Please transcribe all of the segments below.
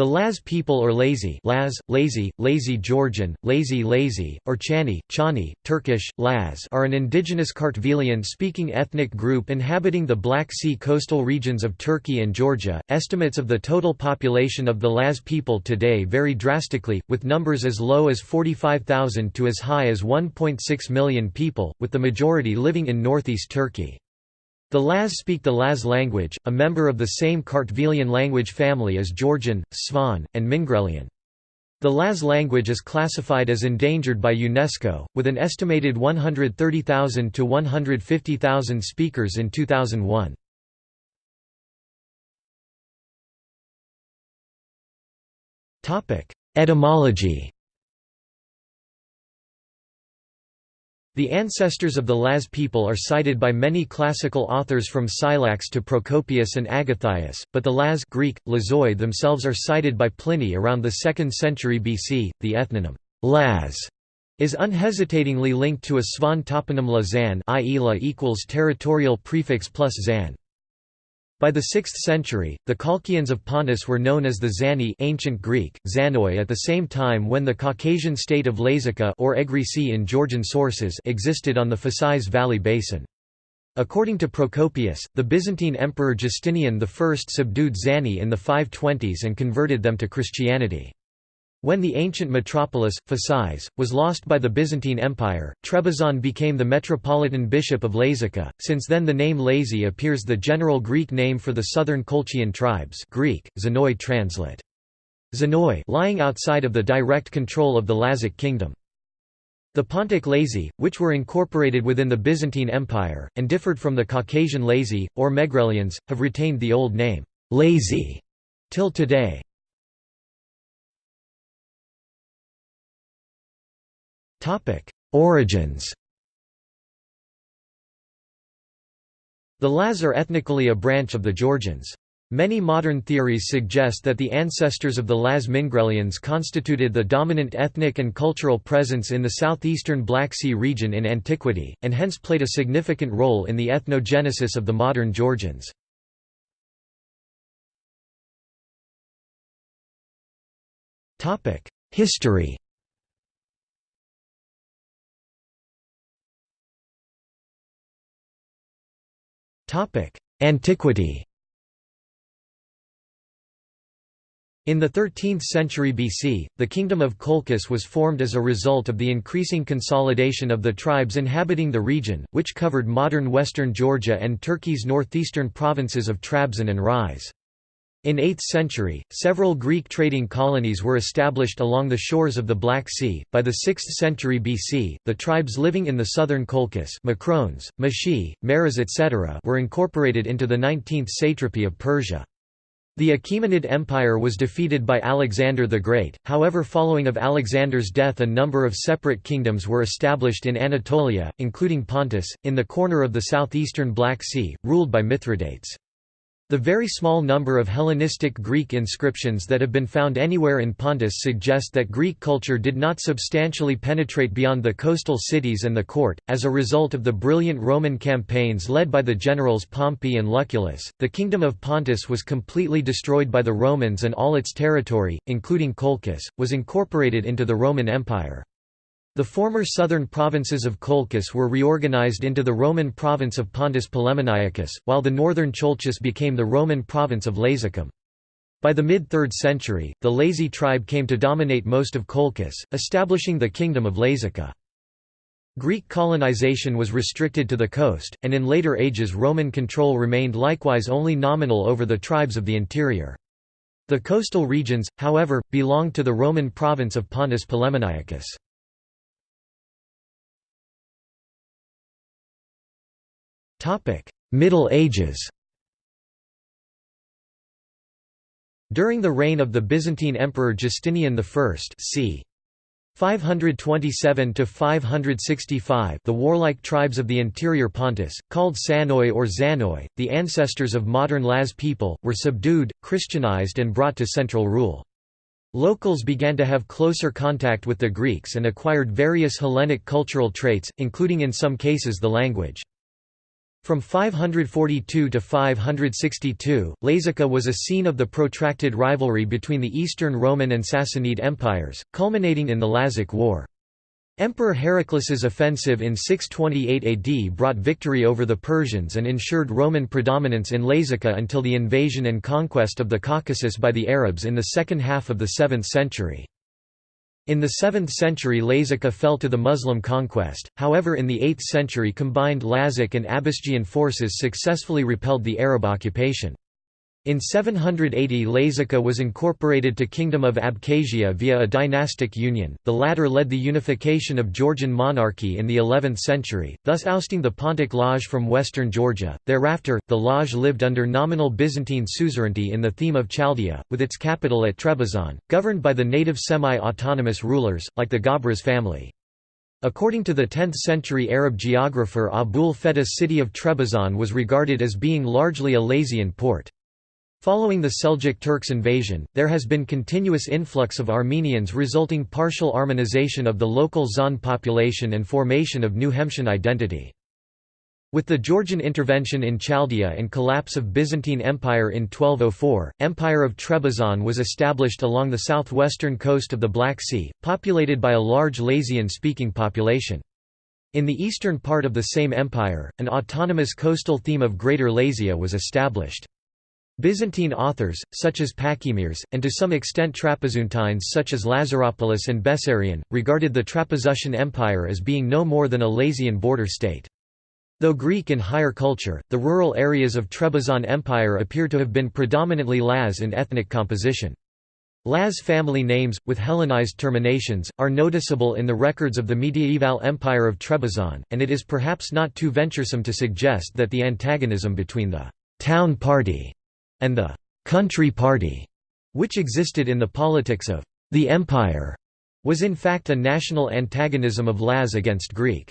The Laz people or Lazy Laz, Lazy, Lazy Georgian, Lazy Lazy, or Chani, Chani, Turkish, Laz are an indigenous Kartvelian-speaking ethnic group inhabiting the Black Sea coastal regions of Turkey and Georgia. Estimates of the total population of the Laz people today vary drastically, with numbers as low as 45,000 to as high as 1.6 million people, with the majority living in northeast Turkey. The Laz speak the Laz language, a member of the same Kartvelian language family as Georgian, Svan, and Mingrelian. The Laz language is classified as endangered by UNESCO, with an estimated 130,000 to 150,000 speakers in 2001. Etymology The ancestors of the Laz people are cited by many classical authors from Scylax to Procopius and Agathias, but the Laz Greek, Lazoi themselves are cited by Pliny around the 2nd century BC. The ethnonym Laz is unhesitatingly linked to a Svan toponym la zan i.e. la equals territorial prefix plus zan. By the 6th century, the Colchians of Pontus were known as the Zani ancient Greek, Zanoi at the same time when the Caucasian state of Lazica or Egrisi in Georgian sources existed on the Phasis Valley basin. According to Procopius, the Byzantine Emperor Justinian I subdued Zani in the 520s and converted them to Christianity. When the ancient metropolis, Phasis, was lost by the Byzantine Empire, Trebizond became the metropolitan bishop of Lazica. Since then the name Lazy appears the general Greek name for the southern Colchian tribes Greek, Zanoi translate. Zanoi lying outside of the direct control of the Lazic kingdom. The Pontic Lazy, which were incorporated within the Byzantine Empire, and differed from the Caucasian Lazy, or Megrelians, have retained the old name, Lazy, till today. Origins The Laz are ethnically a branch of the Georgians. Many modern theories suggest that the ancestors of the Laz Mingrelians constituted the dominant ethnic and cultural presence in the southeastern Black Sea region in antiquity, and hence played a significant role in the ethnogenesis of the modern Georgians. History Antiquity In the 13th century BC, the Kingdom of Colchis was formed as a result of the increasing consolidation of the tribes inhabiting the region, which covered modern western Georgia and Turkey's northeastern provinces of Trabzon and Rize. In 8th century, several Greek trading colonies were established along the shores of the Black Sea. By the 6th century BC, the tribes living in the southern Colchis, Macrones, Mashi, Meres etc. were incorporated into the 19th satrapy of Persia. The Achaemenid Empire was defeated by Alexander the Great, however following of Alexander's death a number of separate kingdoms were established in Anatolia, including Pontus, in the corner of the southeastern Black Sea, ruled by Mithridates. The very small number of Hellenistic Greek inscriptions that have been found anywhere in Pontus suggest that Greek culture did not substantially penetrate beyond the coastal cities and the court. As a result of the brilliant Roman campaigns led by the generals Pompey and Lucullus, the kingdom of Pontus was completely destroyed by the Romans and all its territory, including Colchis, was incorporated into the Roman Empire. The former southern provinces of Colchis were reorganized into the Roman province of Pontus Polemoniacus, while the northern Colchis became the Roman province of Lazicum. By the mid-3rd century, the Lazy tribe came to dominate most of Colchis, establishing the kingdom of Lazica. Greek colonization was restricted to the coast, and in later ages Roman control remained likewise only nominal over the tribes of the interior. The coastal regions, however, belonged to the Roman province of Pontus Polemoniacus. Middle Ages. During the reign of the Byzantine Emperor Justinian I c. 527 to 565 the warlike tribes of the interior Pontus called Sanoi or Zanoi the ancestors of modern Laz people were subdued christianized and brought to central rule. Locals began to have closer contact with the Greeks and acquired various Hellenic cultural traits including in some cases the language From 542 to 562, Lazica was a scene of the protracted rivalry between the Eastern Roman and Sassanid empires, culminating in the Lazic War. Emperor Heraclius's offensive in 628 AD brought victory over the Persians and ensured Roman predominance in Lazica until the invasion and conquest of the Caucasus by the Arabs in the second half of the 7th century. In the 7th century Lazica fell to the Muslim conquest, however in the 8th century combined Lazic and Abasgian forces successfully repelled the Arab occupation. In 780 Lazica was incorporated to Kingdom of Abkhazia via a dynastic union, the latter led the unification of Georgian monarchy in the 11th century, thus ousting the Pontic Laj from western Georgia. Thereafter, the Laj lived under nominal Byzantine suzerainty in the theme of Chaldea, with its capital at Trebizond, governed by the native semi-autonomous rulers, like the Gabras family. According to the 10th-century Arab geographer Abu'l-Fida's city of Trebizond was regarded as being largely a Lazian port. Following the Seljuk Turks' invasion, there has been continuous influx of Armenians resulting partial Armenization of the local Zan population and formation of new Hemtian identity. With the Georgian intervention in Chaldea and collapse of Byzantine Empire in 1204, Empire of Trebizond was established along the southwestern coast of the Black Sea, populated by a large Lazian-speaking population. In the eastern part of the same empire, an autonomous coastal theme of Greater Lazia was established. Byzantine authors, such as Pachymeres, and to some extent Trapezuntines such as Lazaropoulos and Bessarion, regarded the Trapezuntine Empire as being no more than a Lazian border state. Though Greek in higher culture, the rural areas of Trebizond Empire appear to have been predominantly Laz in ethnic composition. Laz family names, with Hellenized terminations, are noticeable in the records of the mediaeval Empire of Trebizond, and it is perhaps not too venturesome to suggest that the antagonism between the «town party» and the «country party», which existed in the politics of «the empire», was in fact a national antagonism of Laz against Greek.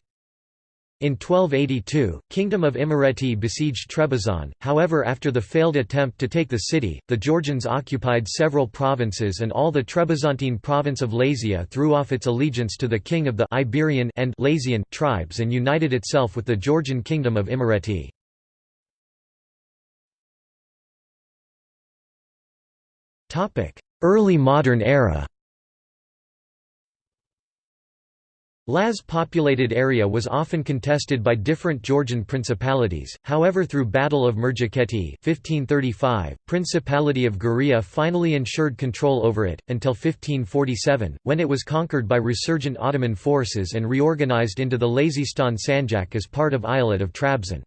In 1282, Kingdom of Imereti besieged Trebizond, however after the failed attempt to take the city, the Georgians occupied several provinces and all the Trebizontine province of Lazia threw off its allegiance to the king of the Iberian and Lazian tribes and united itself with the Georgian kingdom of Imereti. Early modern era Laz populated area was often contested by different Georgian principalities, however through Battle of Murjakheti 1535, Principality of Guria finally ensured control over it, until 1547, when it was conquered by resurgent Ottoman forces and reorganized into the Lazistan Sanjak as part of Eyalet of Trabzon.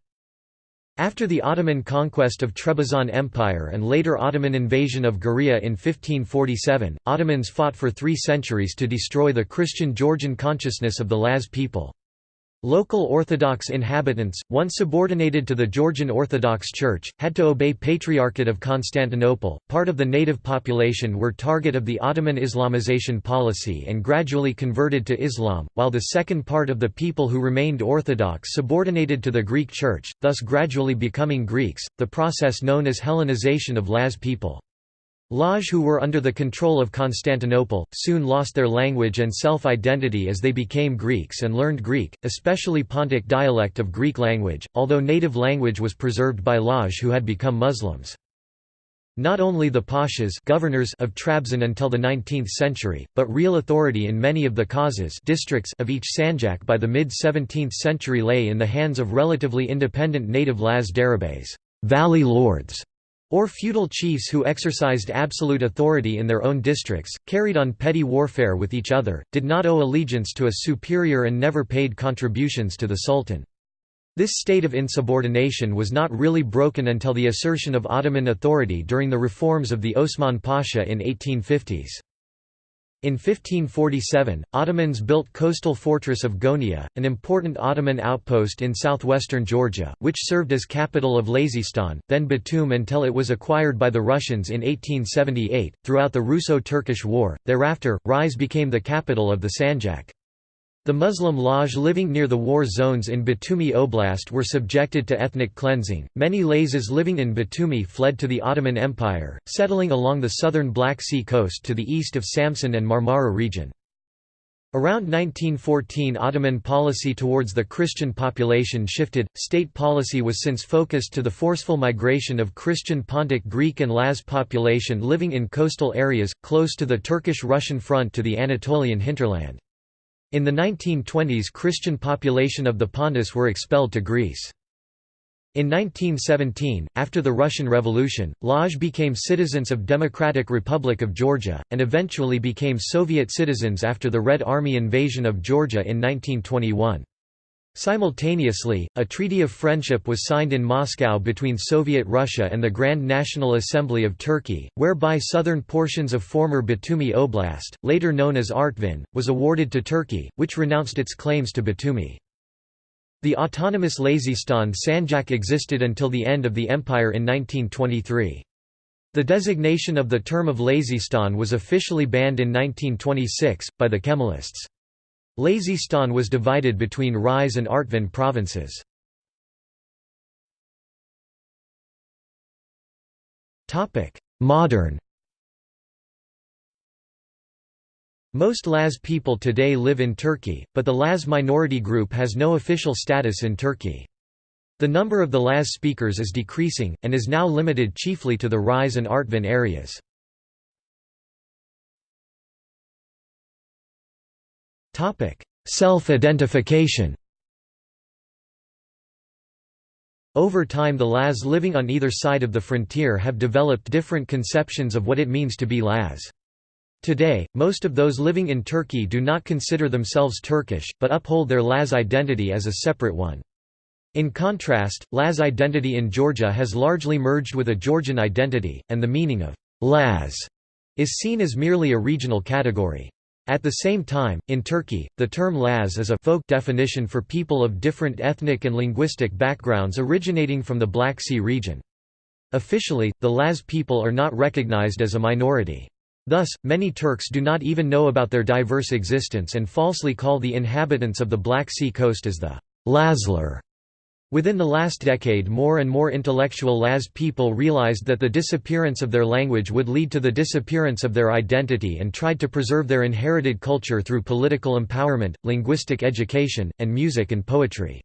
After the Ottoman conquest of Trebizond Empire and later Ottoman invasion of Guria in 1547, Ottomans fought for three centuries to destroy the Christian Georgian consciousness of the Laz people. Local Orthodox inhabitants, once subordinated to the Georgian Orthodox Church, had to obey Patriarchate of Constantinople. Part of the native population were target of the Ottoman Islamization policy and gradually converted to Islam, while the second part of the people who remained Orthodox subordinated to the Greek Church, thus gradually becoming Greeks, the process known as Hellenization of Laz people. Laj who were under the control of Constantinople, soon lost their language and self-identity as they became Greeks and learned Greek, especially Pontic dialect of Greek language, although native language was preserved by Laj who had become Muslims. Not only the pashas governors of Trabzon until the 19th century, but real authority in many of the kazas districts of each sanjak by the mid-17th century lay in the hands of relatively independent native Laz derebeys valley lords", or feudal chiefs who exercised absolute authority in their own districts, carried on petty warfare with each other, did not owe allegiance to a superior and never paid contributions to the sultan. This state of insubordination was not really broken until the assertion of Ottoman authority during the reforms of the Osman Pasha in 1850s. In 1547, Ottomans built coastal fortress of Gonio, an important Ottoman outpost in southwestern Georgia, which served as capital of Lazistan, then Batum until it was acquired by the Russians in 1878. Throughout the Russo-Turkish War, thereafter, Rize became the capital of the Sanjak. The Muslim Laj living near the war zones in Batumi Oblast were subjected to ethnic cleansing. Many Lazas living in Batumi fled to the Ottoman Empire, settling along the southern Black Sea coast to the east of Samsun and Marmara region. Around 1914 Ottoman policy towards the Christian population shifted, state policy was since focused to the forceful migration of Christian Pontic Greek and Laz population living in coastal areas, close to the Turkish-Russian front to the Anatolian hinterland. In the 1920s Christian population of the Pontus were expelled to Greece. In 1917, after the Russian Revolution, Laj became citizens of Democratic Republic of Georgia, and eventually became Soviet citizens after the Red Army invasion of Georgia in 1921. Simultaneously, a treaty of friendship was signed in Moscow between Soviet Russia and the Grand National Assembly of Turkey, whereby southern portions of former Batumi Oblast, later known as Artvin, was awarded to Turkey, which renounced its claims to Batumi. The autonomous Lazistan Sanjak existed until the end of the empire in 1923. The designation of the term of Lazistan was officially banned in 1926, by the Kemalists. Lazistan was divided between Rize and Artvin provinces. Modern Most Laz people today live in Turkey, but the Laz minority group has no official status in Turkey. The number of the Laz speakers is decreasing, and is now limited chiefly to the Rize and Artvin areas. Self-identification Over time the Laz living on either side of the frontier have developed different conceptions of what it means to be Laz. Today, most of those living in Turkey do not consider themselves Turkish, but uphold their Laz identity as a separate one. In contrast, Laz identity in Georgia has largely merged with a Georgian identity, and the meaning of Laz is seen as merely a regional category. At the same time, in Turkey, the term Laz is a folk definition for people of different ethnic and linguistic backgrounds originating from the Black Sea region. Officially, the Laz people are not recognized as a minority. Thus, many Turks do not even know about their diverse existence and falsely call the inhabitants of the Black Sea coast as the Lazlar. Within the last decade more and more intellectual Laz people realized that the disappearance of their language would lead to the disappearance of their identity and tried to preserve their inherited culture through political empowerment, linguistic education, and music and poetry.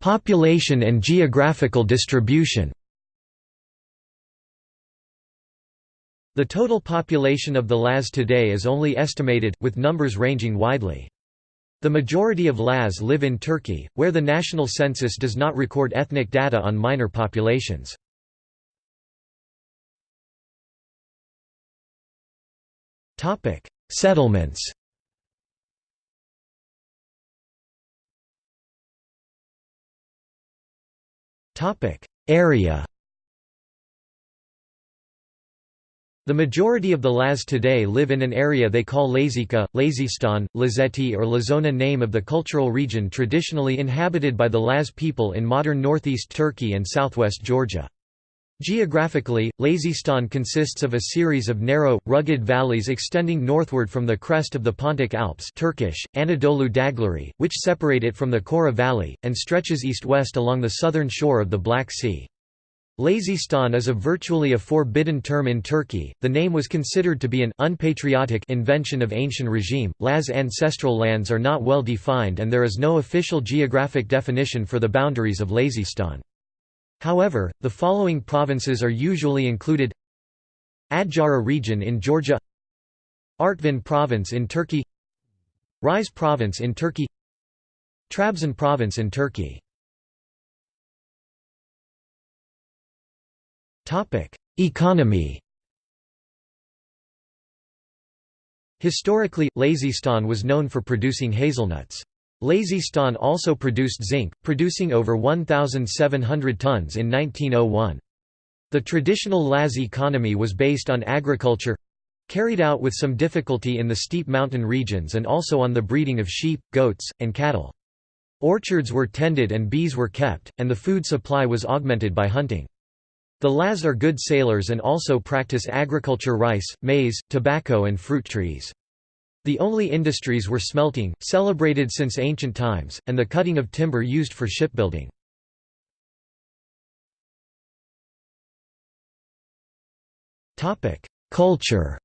Population and geographical distribution The total population of the Laz today is only estimated, with numbers ranging widely. The majority of Laz live in Turkey, where the national census does not record ethnic data on minor populations. Settlements Area The majority of the Laz today live in an area they call Lazika, Lazistan, Lazeti or Lazona name of the cultural region traditionally inhabited by the Laz people in modern northeast Turkey and southwest Georgia. Geographically, Lazistan consists of a series of narrow, rugged valleys extending northward from the crest of the Pontic Alps Turkish, Anadolu Dağları, which separate it from the Kora Valley, and stretches east-west along the southern shore of the Black Sea. Lazistan is a virtually a forbidden term in Turkey. The name was considered to be an unpatriotic invention of ancient regime. Laz ancestral lands are not well defined and there is no official geographic definition for the boundaries of Lazistan. However, the following provinces are usually included Adjara region in Georgia Artvin province in Turkey Rize province in Turkey Trabzon province in Turkey Economy Historically, Lazistan was known for producing hazelnuts. Lazistan also produced zinc, producing over 1,700 tons in 1901. The traditional Laz economy was based on agriculture—carried out with some difficulty in the steep mountain regions and also on the breeding of sheep, goats, and cattle. Orchards were tended and bees were kept, and the food supply was augmented by hunting. The Laz are good sailors and also practice agriculture rice, maize, tobacco and fruit trees. The only industries were smelting, celebrated since ancient times, and the cutting of timber used for shipbuilding. Culture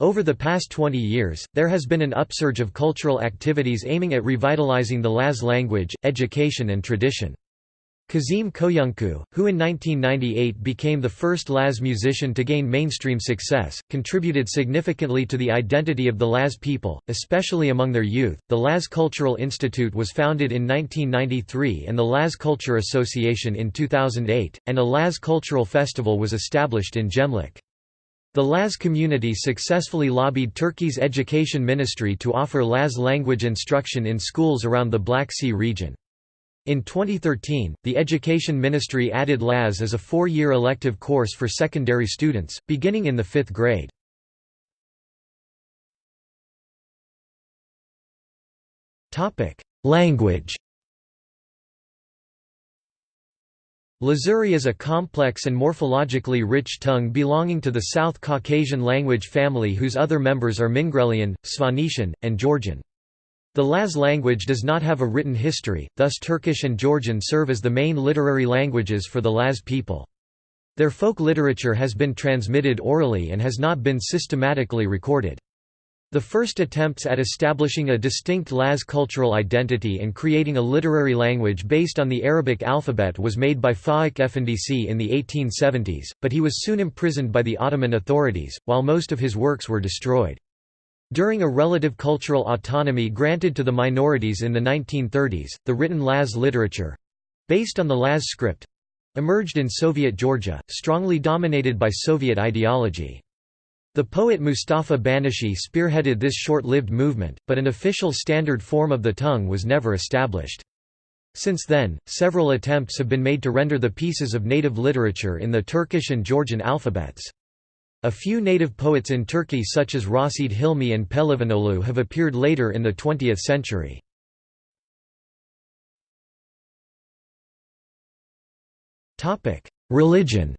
Over the past 20 years, there has been an upsurge of cultural activities aiming at revitalizing the Laz language, education and tradition. Kazim Koyuncu, who in 1998 became the first Laz musician to gain mainstream success, contributed significantly to the identity of the Laz people, especially among their youth. The Laz Cultural Institute was founded in 1993 and the Laz Culture Association in 2008, and a Laz Cultural Festival was established in Gemlik. The Laz community successfully lobbied Turkey's education ministry to offer Laz language instruction in schools around the Black Sea region. In 2013, the Education Ministry added Laz as a four-year elective course for secondary students, beginning in the fifth grade. Language Lazuri is a complex and morphologically rich tongue belonging to the South Caucasian language family whose other members are Mingrelian, Svanetian, and Georgian. The Laz language does not have a written history, thus Turkish and Georgian serve as the main literary languages for the Laz people. Their folk literature has been transmitted orally and has not been systematically recorded. The first attempts at establishing a distinct Laz cultural identity and creating a literary language based on the Arabic alphabet was made by Faik Efendisi in the 1870s, but he was soon imprisoned by the Ottoman authorities, while most of his works were destroyed. During a relative cultural autonomy granted to the minorities in the 1930s, the written Laz literature—based on the Laz script—emerged in Soviet Georgia, strongly dominated by Soviet ideology. The poet Mustafa Banashi spearheaded this short-lived movement, but an official standard form of the tongue was never established. Since then, several attempts have been made to render the pieces of native literature in the Turkish and Georgian alphabets. A few native poets in Turkey such as Raşid Hilmi and Pehlivanoglu have appeared later in the 20th century. Religion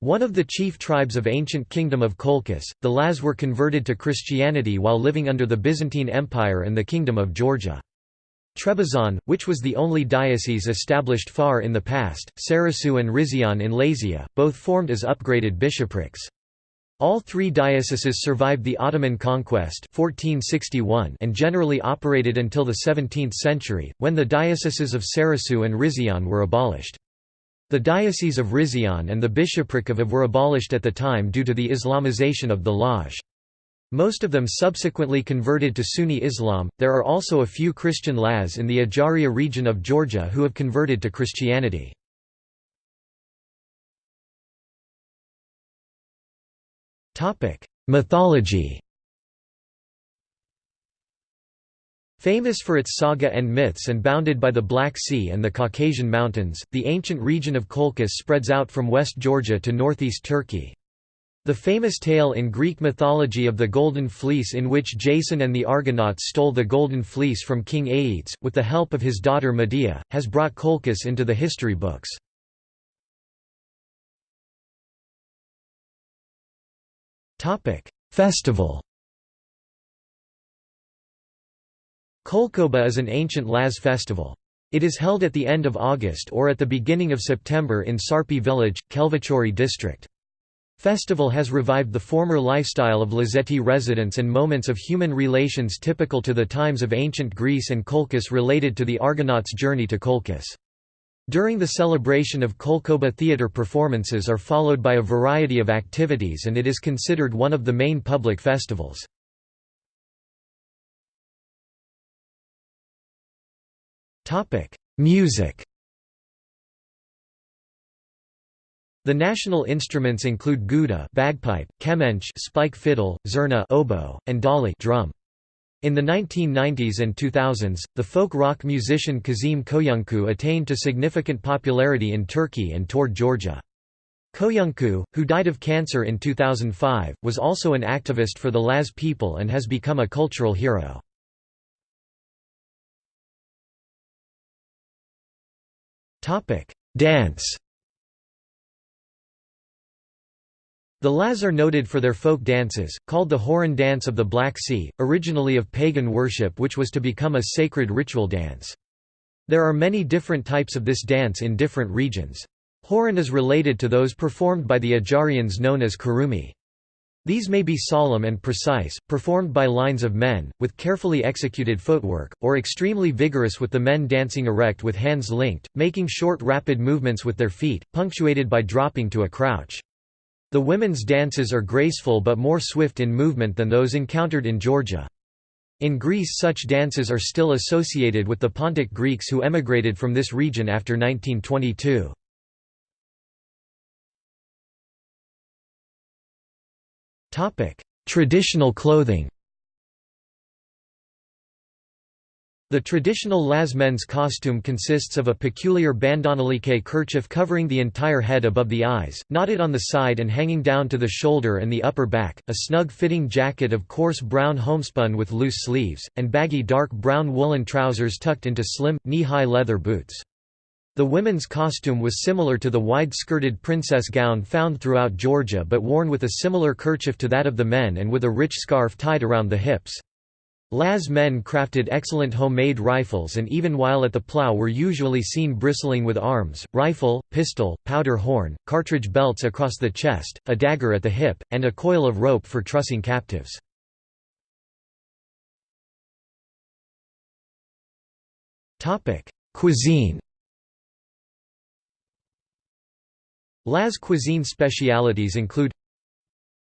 One of the chief tribes of ancient kingdom of Colchis, the Laz were converted to Christianity while living under the Byzantine Empire and the Kingdom of Georgia. Trebizond, which was the only diocese established far in the past, Sarasu and Rizian in Lazia, both formed as upgraded bishoprics. All three dioceses survived the Ottoman conquest 1461 and generally operated until the 17th century, when the dioceses of Sarasu and Rizian were abolished. The Diocese of Rizian and the Bishopric of Av were abolished at the time due to the Islamization of the Laj. Most of them subsequently converted to Sunni Islam. There are also a few Christian Laz in the Ajaria region of Georgia who have converted to Christianity. Topic: Mythology. Famous for its saga and myths and bounded by the Black Sea and the Caucasian Mountains, the ancient region of Colchis spreads out from West Georgia to northeast Turkey. The famous tale in Greek mythology of the Golden Fleece in which Jason and the Argonauts stole the Golden Fleece from King Aeetes, with the help of his daughter Medea, has brought Colchis into the history books. Festival Kolkoba is an ancient Laz festival. It is held at the end of August or at the beginning of September in Sarpi village, Khelvachauri district. Festival has revived the former lifestyle of Lazeti residents and moments of human relations typical to the times of ancient Greece and Colchis related to the Argonauts' journey to Colchis. During the celebration of Kolkoba theatre performances are followed by a variety of activities and it is considered one of the main public festivals. Music The national instruments include guda bagpipe, kemenç spike fiddle, zurna oboe, and dali drum. In the 1990s and 2000s, the folk rock musician Kazim Koyuncu attained to significant popularity in Turkey and toured Georgia. Koyuncu, who died of cancer in 2005, was also an activist for the Laz people and has become a cultural hero. Dance. The Laz are noted for their folk dances, called the Horan Dance of the Black Sea, originally of pagan worship which was to become a sacred ritual dance. There are many different types of this dance in different regions. Horan is related to those performed by the Ajarians known as kurumi. These may be solemn and precise, performed by lines of men, with carefully executed footwork, or extremely vigorous with the men dancing erect with hands linked, making short rapid movements with their feet, punctuated by dropping to a crouch. The women's dances are graceful but more swift in movement than those encountered in Georgia. In Greece such dances are still associated with the Pontic Greeks who emigrated from this region after 1922. Topic: Traditional clothing. The traditional Laz men's costume consists of a peculiar bandonalique kerchief covering the entire head above the eyes, knotted on the side and hanging down to the shoulder and the upper back, a snug-fitting jacket of coarse brown homespun with loose sleeves, and baggy dark brown woolen trousers tucked into slim, knee-high leather boots. The women's costume was similar to the wide-skirted princess gown found throughout Georgia but worn with a similar kerchief to that of the men and with a rich scarf tied around the hips. Laz men crafted excellent homemade rifles and even while at the plow were usually seen bristling with arms, rifle, pistol, powder horn, cartridge belts across the chest, a dagger at the hip, and a coil of rope for trussing captives. Cuisine Laz cuisine specialities include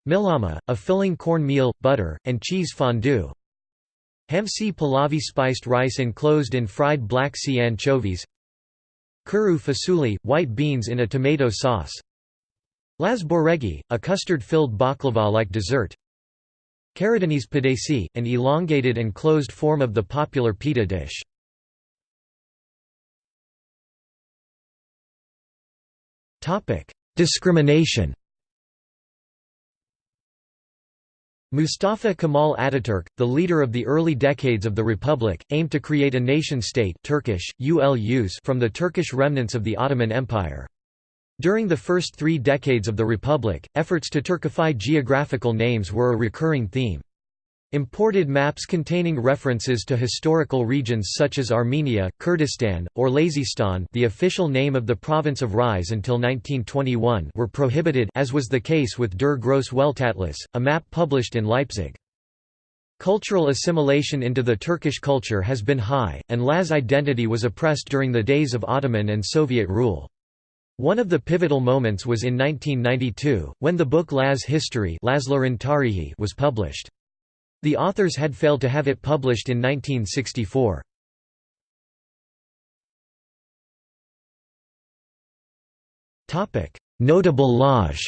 Milama, a filling cornmeal, butter, and cheese fondue Hamsi pilavı spiced rice enclosed in fried Black Sea anchovies. Kuru fasuli, white beans in a tomato sauce. Laz boregi, a custard-filled baklava-like dessert. Karadeniz pidesi, an elongated and closed form of the popular pita dish. Discrimination Mustafa Kemal Ataturk, the leader of the early decades of the Republic, aimed to create a nation-state Turkish, ULUs from the Turkish remnants of the Ottoman Empire. During the first three decades of the Republic, efforts to Turkify geographical names were a recurring theme. Imported maps containing references to historical regions such as Armenia, Kurdistan, or Lazistan the official name of the province of Rize until 1921 were prohibited as was the case with Der Grosse Weltatlas, a map published in Leipzig. Cultural assimilation into the Turkish culture has been high, and Laz identity was oppressed during the days of Ottoman and Soviet rule. One of the pivotal moments was in 1992, when the book Laz History was published. The authors had failed to have it published in 1964. Notable Lodge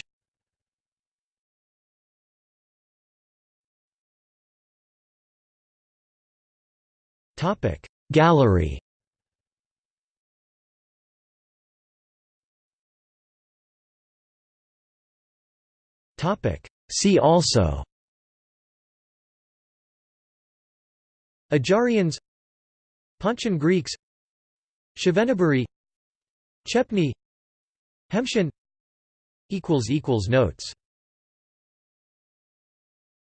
Gallery. See also Ajarians Pontian Greeks Shveneburi Chepni Hemshin Notes